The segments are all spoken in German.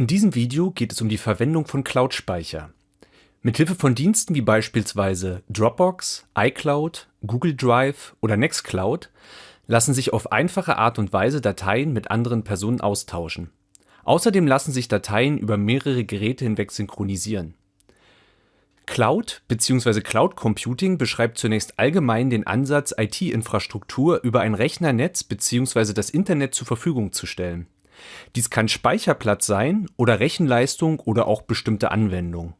In diesem Video geht es um die Verwendung von Cloud-Speicher. Mithilfe von Diensten wie beispielsweise Dropbox, iCloud, Google Drive oder Nextcloud lassen sich auf einfache Art und Weise Dateien mit anderen Personen austauschen. Außerdem lassen sich Dateien über mehrere Geräte hinweg synchronisieren. Cloud bzw. Cloud Computing beschreibt zunächst allgemein den Ansatz, IT-Infrastruktur über ein Rechnernetz bzw. das Internet zur Verfügung zu stellen. Dies kann Speicherplatz sein oder Rechenleistung oder auch bestimmte Anwendungen.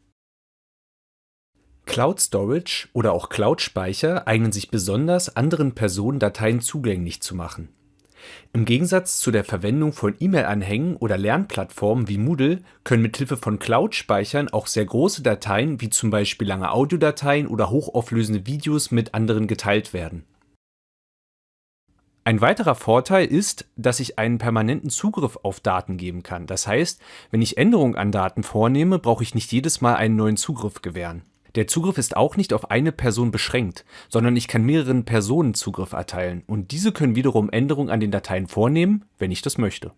Cloud Storage oder auch Cloud-Speicher eignen sich besonders, anderen Personen Dateien zugänglich zu machen. Im Gegensatz zu der Verwendung von E-Mail-Anhängen oder Lernplattformen wie Moodle können mithilfe von Cloud-Speichern auch sehr große Dateien wie zum Beispiel lange Audiodateien oder hochauflösende Videos mit anderen geteilt werden ein weiterer Vorteil ist, dass ich einen permanenten Zugriff auf Daten geben kann. Das heißt, wenn ich Änderungen an Daten vornehme, brauche ich nicht jedes Mal einen neuen Zugriff gewähren. Der Zugriff ist auch nicht auf eine Person beschränkt, sondern ich kann mehreren Personen Zugriff erteilen und diese können wiederum Änderungen an den Dateien vornehmen, wenn ich das möchte.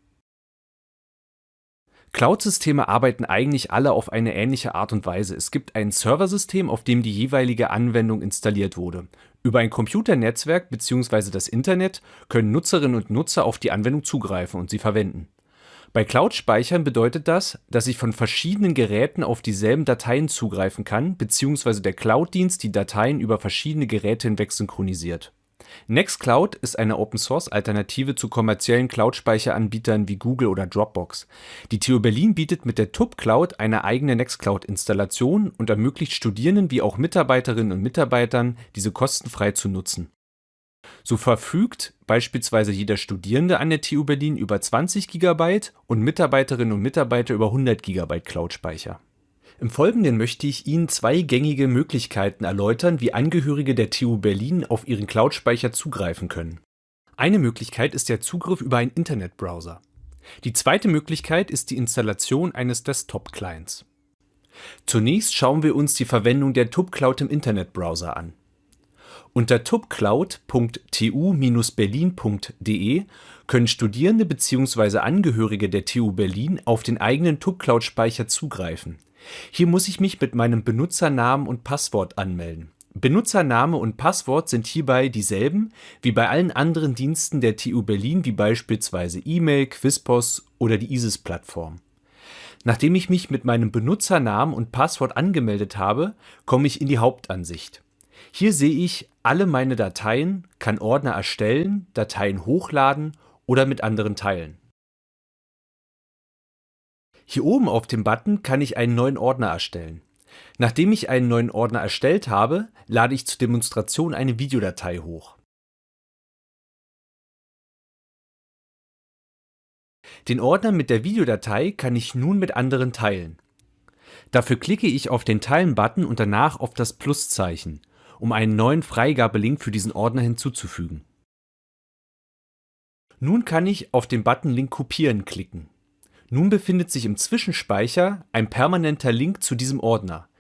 Cloud-Systeme arbeiten eigentlich alle auf eine ähnliche Art und Weise. Es gibt ein Serversystem, auf dem die jeweilige Anwendung installiert wurde. Über ein Computernetzwerk bzw. das Internet können Nutzerinnen und Nutzer auf die Anwendung zugreifen und sie verwenden. Bei Cloud-Speichern bedeutet das, dass ich von verschiedenen Geräten auf dieselben Dateien zugreifen kann bzw. der Cloud-Dienst die Dateien über verschiedene Geräte hinweg synchronisiert Nextcloud ist eine Open-Source-Alternative zu kommerziellen Cloud-Speicheranbietern wie Google oder Dropbox. Die TU Berlin bietet mit der TUB-Cloud eine eigene Nextcloud-Installation und ermöglicht Studierenden wie auch Mitarbeiterinnen und Mitarbeitern, diese kostenfrei zu nutzen. So verfügt beispielsweise jeder Studierende an der TU Berlin über 20 GB und Mitarbeiterinnen und Mitarbeiter über 100 GB Cloud-Speicher im Folgenden möchte ich Ihnen zwei gängige Möglichkeiten erläutern, wie Angehörige der TU Berlin auf ihren Cloud-Speicher zugreifen können. Eine Möglichkeit ist der Zugriff über einen Internetbrowser. Die zweite Möglichkeit ist die Installation eines Desktop-Clients. Zunächst schauen wir uns die Verwendung der TUB-Cloud im Internetbrowser an. Unter tubcloud.tu-berlin.de können Studierende bzw. Angehörige der TU Berlin auf den eigenen TUB-Cloud-Speicher zugreifen hier muss ich mich mit meinem Benutzernamen und Passwort anmelden. Benutzername und Passwort sind hierbei dieselben wie bei allen anderen Diensten der TU Berlin wie beispielsweise E-Mail, Quizpos oder die ISIS-Plattform. Nachdem ich mich mit meinem Benutzernamen und Passwort angemeldet habe, komme ich in die Hauptansicht. Hier sehe ich alle meine Dateien, kann Ordner erstellen, Dateien hochladen oder mit anderen teilen. Hier oben auf dem Button kann ich einen neuen Ordner erstellen. Nachdem ich einen neuen Ordner erstellt habe, lade ich zur Demonstration eine Videodatei hoch. Den Ordner mit der Videodatei kann ich nun mit anderen teilen. Dafür klicke ich auf den Teilen-Button und danach auf das Pluszeichen, um einen neuen Freigabelink für diesen Ordner hinzuzufügen. Nun kann ich auf den Button Link kopieren klicken. Nun befindet sich im Zwischenspeicher ein permanenter Link zu diesem Ordner.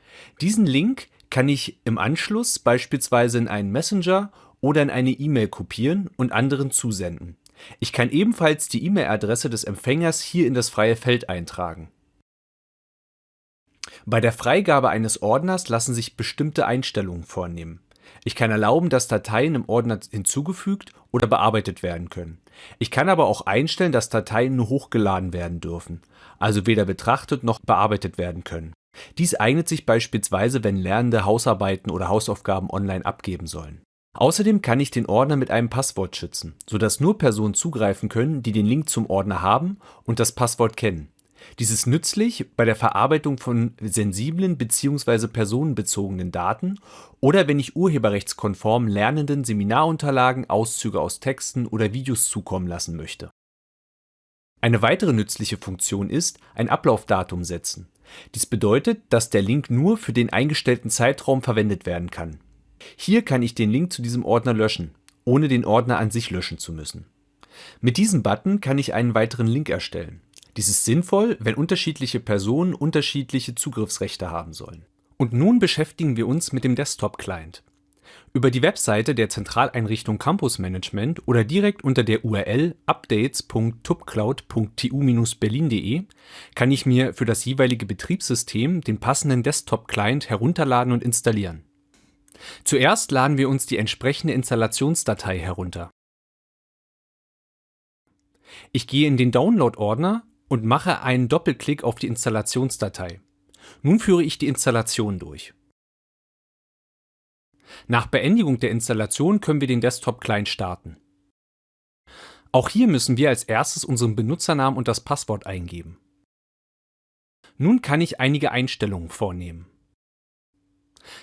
Diesen Link kann ich im Anschluss beispielsweise in einen Messenger oder in eine E-Mail kopieren und anderen zusenden. Ich kann ebenfalls die E-Mail-Adresse des Empfängers hier in das freie Feld eintragen. Bei der Freigabe eines Ordners lassen sich bestimmte Einstellungen vornehmen. Ich kann erlauben, dass Dateien im Ordner hinzugefügt oder bearbeitet werden können. Ich kann aber auch einstellen, dass Dateien nur hochgeladen werden dürfen, also weder betrachtet noch bearbeitet werden können. Dies eignet sich beispielsweise, wenn Lernende Hausarbeiten oder Hausaufgaben online abgeben sollen. Außerdem kann ich den Ordner mit einem Passwort schützen, sodass nur Personen zugreifen können, die den Link zum Ordner haben und das Passwort kennen. Dies ist nützlich bei der Verarbeitung von sensiblen bzw. personenbezogenen Daten oder wenn ich urheberrechtskonform Lernenden Seminarunterlagen, Auszüge aus Texten oder Videos zukommen lassen möchte. Eine weitere nützliche Funktion ist ein Ablaufdatum setzen. Dies bedeutet, dass der Link nur für den eingestellten Zeitraum verwendet werden kann. Hier kann ich den Link zu diesem Ordner löschen, ohne den Ordner an sich löschen zu müssen. Mit diesem Button kann ich einen weiteren Link erstellen. Dies ist sinnvoll, wenn unterschiedliche Personen unterschiedliche Zugriffsrechte haben sollen. Und nun beschäftigen wir uns mit dem Desktop-Client. über die Webseite der Zentraleinrichtung Campus Management oder direkt unter der URL updates.tupcloud.tu-berlin.de kann ich mir für das jeweilige Betriebssystem den passenden Desktop-Client herunterladen und installieren. Zuerst laden wir uns die entsprechende Installationsdatei herunter. Ich gehe in den Download-Ordner und mache einen Doppelklick auf die Installationsdatei. Nun führe ich die Installation durch. Nach Beendigung der Installation können wir den Desktop-Client starten. Auch hier müssen wir als erstes unseren Benutzernamen und das Passwort eingeben. Nun kann ich einige Einstellungen vornehmen.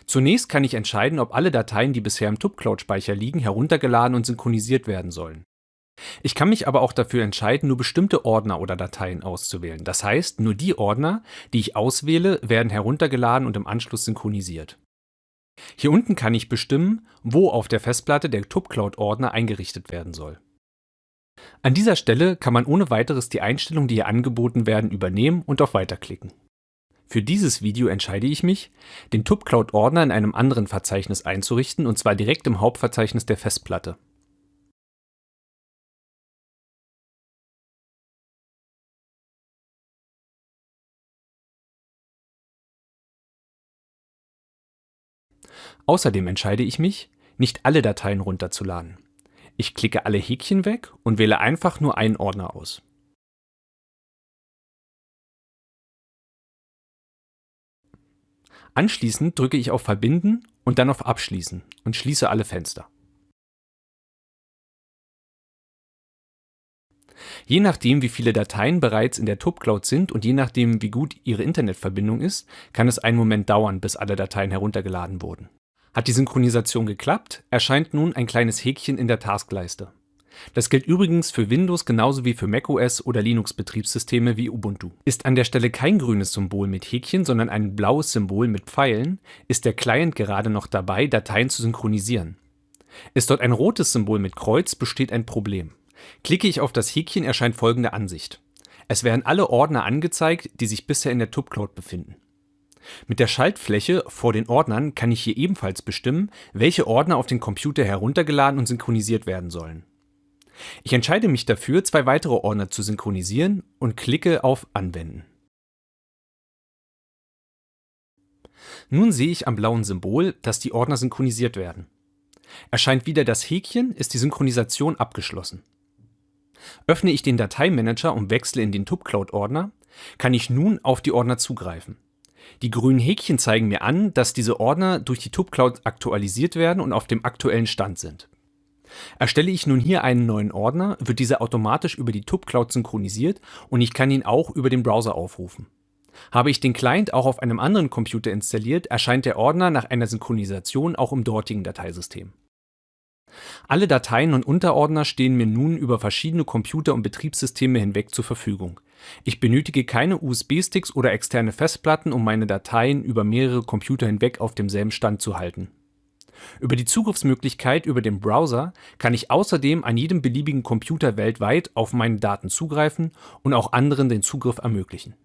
Zunächst kann ich entscheiden, ob alle Dateien, die bisher im TUB-Cloud-Speicher liegen, heruntergeladen und synchronisiert werden sollen. Ich kann mich aber auch dafür entscheiden, nur bestimmte Ordner oder Dateien auszuwählen. Das heißt, nur die Ordner, die ich auswähle, werden heruntergeladen und im Anschluss synchronisiert. Hier unten kann ich bestimmen, wo auf der Festplatte der TUBCloud-Ordner eingerichtet werden soll. An dieser Stelle kann man ohne weiteres die Einstellungen, die hier angeboten werden, übernehmen und auf Weiter klicken. Für dieses Video entscheide ich mich, den TUBCloud-Ordner in einem anderen Verzeichnis einzurichten, und zwar direkt im Hauptverzeichnis der Festplatte. Außerdem entscheide ich mich, nicht alle Dateien runterzuladen. Ich klicke alle Häkchen weg und wähle einfach nur einen Ordner aus. Anschließend drücke ich auf Verbinden und dann auf Abschließen und schließe alle Fenster. Je nachdem, wie viele Dateien bereits in der TUB-Cloud sind und je nachdem, wie gut Ihre Internetverbindung ist, kann es einen Moment dauern, bis alle Dateien heruntergeladen wurden. Hat die Synchronisation geklappt, erscheint nun ein kleines Häkchen in der Taskleiste. Das gilt übrigens für Windows genauso wie für macOS oder Linux-Betriebssysteme wie Ubuntu. Ist an der Stelle kein grünes Symbol mit Häkchen, sondern ein blaues Symbol mit Pfeilen, ist der Client gerade noch dabei, Dateien zu synchronisieren. Ist dort ein rotes Symbol mit Kreuz, besteht ein Problem. Klicke ich auf das Häkchen, erscheint folgende Ansicht. Es werden alle Ordner angezeigt, die sich bisher in der TUB-Cloud befinden. Mit der Schaltfläche vor den Ordnern kann ich hier ebenfalls bestimmen, welche Ordner auf den Computer heruntergeladen und synchronisiert werden sollen. Ich entscheide mich dafür, zwei weitere Ordner zu synchronisieren und klicke auf Anwenden. Nun sehe ich am blauen Symbol, dass die Ordner synchronisiert werden. Erscheint wieder das Häkchen, ist die Synchronisation abgeschlossen. Öffne ich den Dateimanager und wechsle in den TUBCloud-Ordner, kann ich nun auf die Ordner zugreifen. Die grünen Häkchen zeigen mir an, dass diese Ordner durch die TUBCloud aktualisiert werden und auf dem aktuellen Stand sind. Erstelle ich nun hier einen neuen Ordner, wird dieser automatisch über die TUBCloud synchronisiert und ich kann ihn auch über den Browser aufrufen. Habe ich den Client auch auf einem anderen Computer installiert, erscheint der Ordner nach einer Synchronisation auch im dortigen Dateisystem. Alle Dateien und Unterordner stehen mir nun über verschiedene Computer und Betriebssysteme hinweg zur Verfügung. Ich benötige keine USB-Sticks oder externe Festplatten, um meine Dateien über mehrere Computer hinweg auf demselben Stand zu halten. Über die Zugriffsmöglichkeit über den Browser kann ich außerdem an jedem beliebigen Computer weltweit auf meine Daten zugreifen und auch anderen den Zugriff ermöglichen